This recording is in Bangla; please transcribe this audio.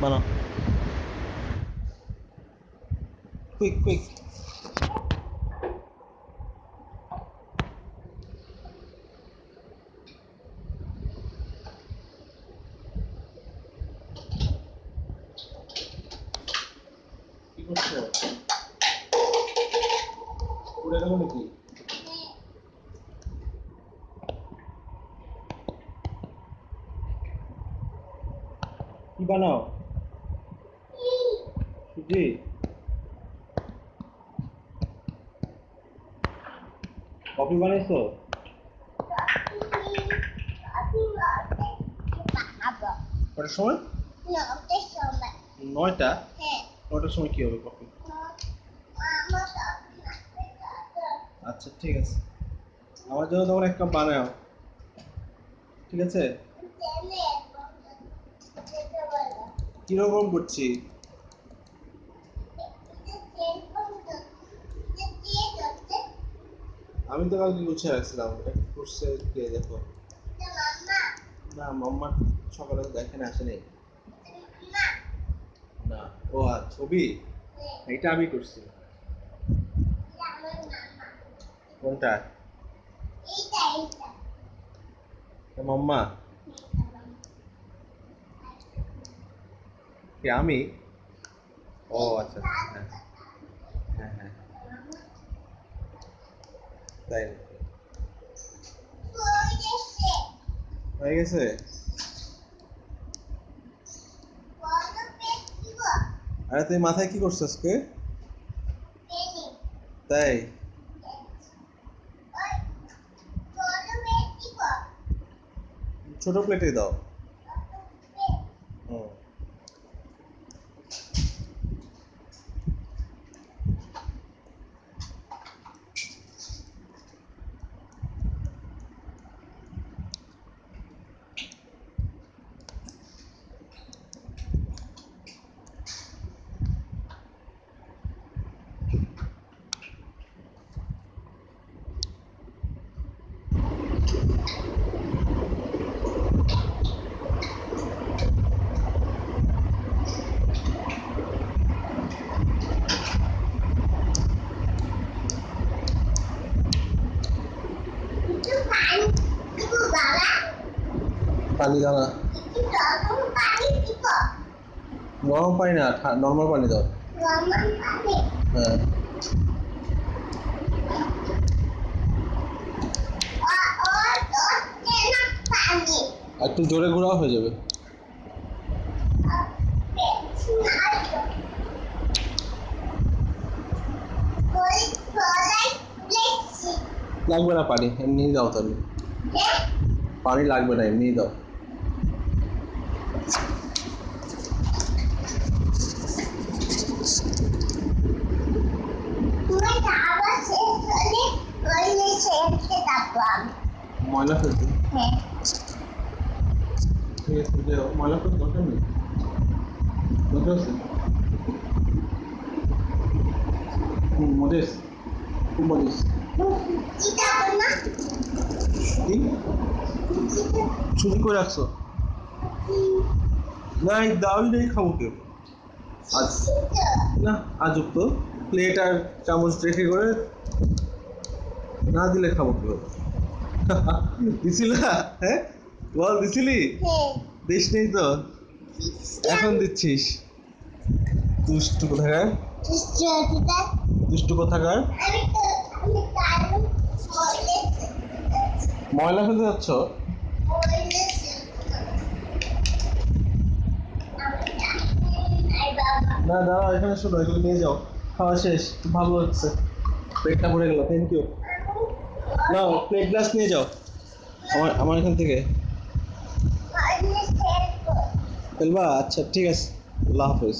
বানাও কুইক কুইক উড়ে গেল নাকি কি সুজি কফি বানাইছো? কটার সময়? নয়টা? নয়টার সময় কি হবে কফি? আচ্ছা ঠিক আছে। আমার জন্য তখন এক কাপ বানাও। ঠিক আছে? কীরকম করছি? আমি তো কালকে গুছিয়ে রাখছিলাম। একটু করছে কে দেখো। না, মাম্মা সকালে দেখেন আসেনি। না, ও ছবি? এটা আমি করছি। কোনটা? মাম্মা। আমি? ও আচ্ছা হ্যাঁ হ্যাঁ তাই হয়ে গেছে? আরে তুই মাথায় কি করছিস আজকে? তাই? ছোট প্লেটে দাও। হুম পানি দাও না গরম পানি না নর্মাল পানি দাও। হ্যাঁ। একটু জোরে ঘোরাও হয়ে যাবে। লাগবে না পানি এমনি দাও তাহলে। পানি লাগবে না এমনি দাও। ময়লা ফেলতে? ঠিক আছে যাও। ময়লা ফেলতে দরকার নেই। আছে? চুরি করে রাখছো? না এই খাব কেউ? আজ না আজব তো। প্লেট আর চামচ রেখে করে না দিলে খাব কেউ? দিছিল? হ্যাঁ? বল দিছিলি? দিস নেই তো। এখন দিচ্ছিস। দুষ্টু কোথাকার? দুষ্টু কোথাকার? ময়লা ফেলতে যাচ্ছ? না না এখানে শোনো এগুলো নিয়ে যাও। খাওয়া শেষ ভালো হচ্ছে পেটটা ভরে গেল থ্যাংক ইউ নাও প্লেট গ্লাস নিয়ে যাও। আমার আমার এখান থেকে। ফেলবা? আচ্ছা ঠিক আছে। আল্লাহ হাফেজ।